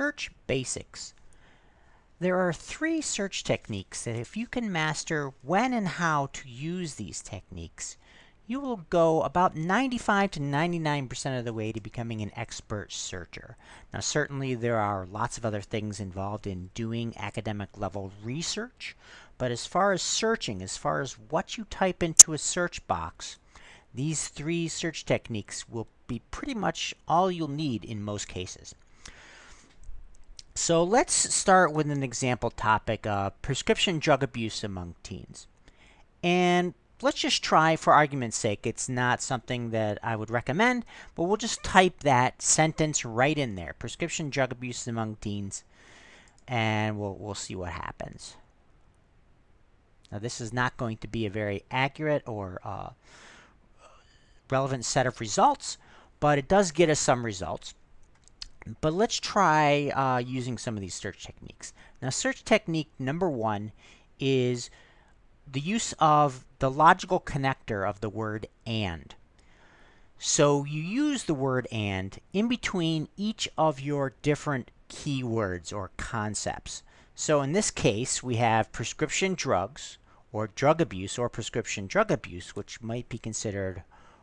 Search Basics. There are three search techniques that if you can master when and how to use these techniques, you will go about 95 to 99% of the way to becoming an expert searcher. Now certainly there are lots of other things involved in doing academic level research, but as far as searching, as far as what you type into a search box, these three search techniques will be pretty much all you'll need in most cases. So let's start with an example topic, uh, prescription drug abuse among teens. And let's just try, for argument's sake, it's not something that I would recommend, but we'll just type that sentence right in there, prescription drug abuse among teens, and we'll, we'll see what happens. Now this is not going to be a very accurate or uh, relevant set of results, but it does get us some results. But let's try uh, using some of these search techniques. Now, search technique number one is the use of the logical connector of the word AND. So you use the word AND in between each of your different keywords or concepts. So in this case, we have prescription drugs, or drug abuse, or prescription drug abuse, which might be considered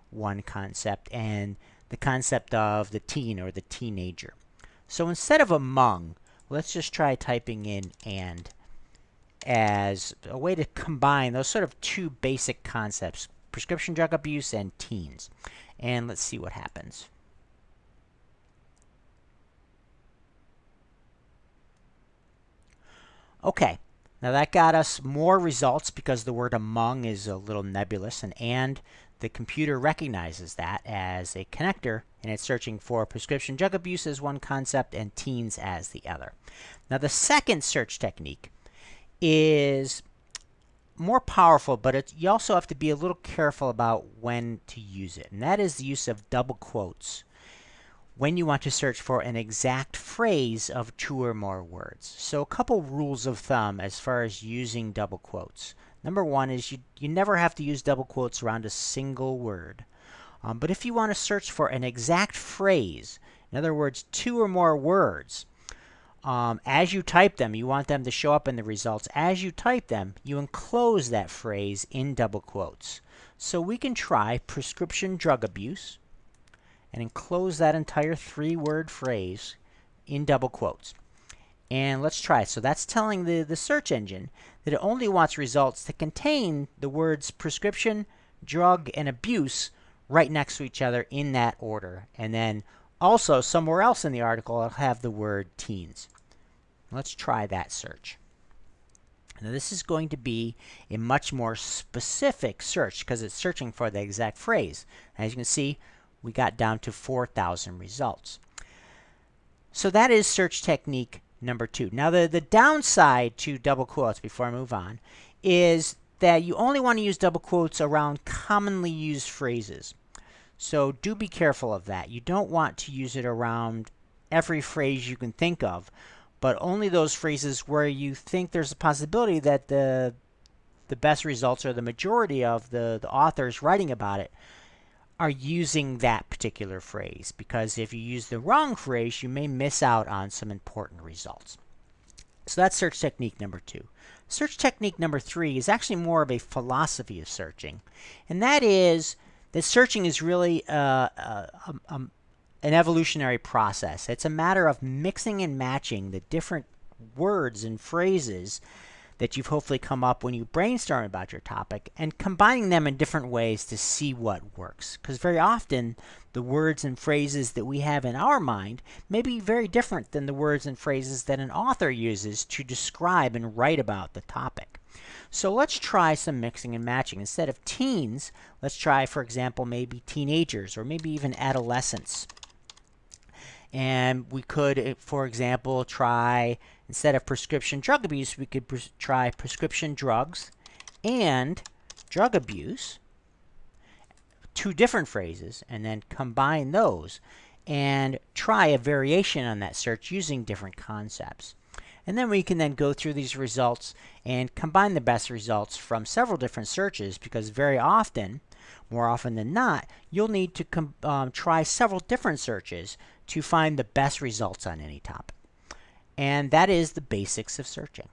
one concept, and the concept of the teen or the teenager. So instead of among, let's just try typing in and as a way to combine those sort of two basic concepts, prescription drug abuse and teens. And let's see what happens. Okay, now that got us more results because the word among is a little nebulous, and and the computer recognizes that as a connector, and it's searching for prescription drug abuse as one concept and teens as the other. Now, the second search technique is more powerful, but it, you also have to be a little careful about when to use it, and that is the use of double quotes when you want to search for an exact phrase of two or more words. So a couple rules of thumb as far as using double quotes. Number one is you, you never have to use double quotes around a single word. Um, but if you want to search for an exact phrase, in other words, two or more words, um, as you type them, you want them to show up in the results. As you type them, you enclose that phrase in double quotes. So we can try prescription drug abuse and enclose that entire three-word phrase in double quotes. And let's try it. So that's telling the, the search engine that it only wants results that contain the words prescription, drug, and abuse right next to each other in that order. And then also somewhere else in the article it'll have the word teens. Let's try that search. Now this is going to be a much more specific search because it's searching for the exact phrase. As you can see, we got down to 4,000 results. So that is search technique number two. Now the, the downside to double quotes, before I move on, is that you only want to use double quotes around commonly used phrases. So do be careful of that. You don't want to use it around every phrase you can think of, but only those phrases where you think there's a possibility that the the best results or the majority of the, the authors writing about it are using that particular phrase because if you use the wrong phrase, you may miss out on some important results. So that's search technique number two. Search technique number three is actually more of a philosophy of searching, and that is that searching is really uh, um, um, an evolutionary process. It's a matter of mixing and matching the different words and phrases that you've hopefully come up when you brainstorm about your topic and combining them in different ways to see what works. Because very often, the words and phrases that we have in our mind may be very different than the words and phrases that an author uses to describe and write about the topic. So let's try some mixing and matching. Instead of teens, let's try, for example, maybe teenagers or maybe even adolescents. And we could, eh, for example, try, instead of prescription drug abuse, we could pres try prescription drugs and drug abuse, two different phrases, and then combine those and try a variation on that search using different concepts. And then we can then go through these results and combine the best results from several different searches because very often, more often than not, you'll need to um, try several different searches to find the best results on any topic. And that is the basics of searching.